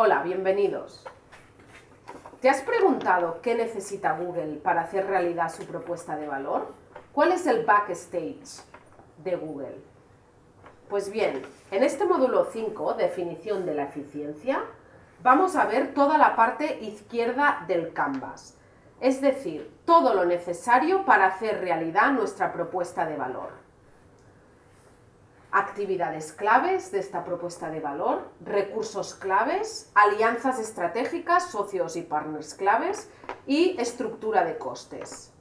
Hola, bienvenidos. ¿Te has preguntado qué necesita Google para hacer realidad su propuesta de valor? ¿Cuál es el backstage de Google? Pues bien, en este módulo 5, definición de la eficiencia, vamos a ver toda la parte izquierda del canvas, es decir, todo lo necesario para hacer realidad nuestra propuesta de valor actividades claves de esta propuesta de valor, recursos claves, alianzas estratégicas, socios y partners claves y estructura de costes.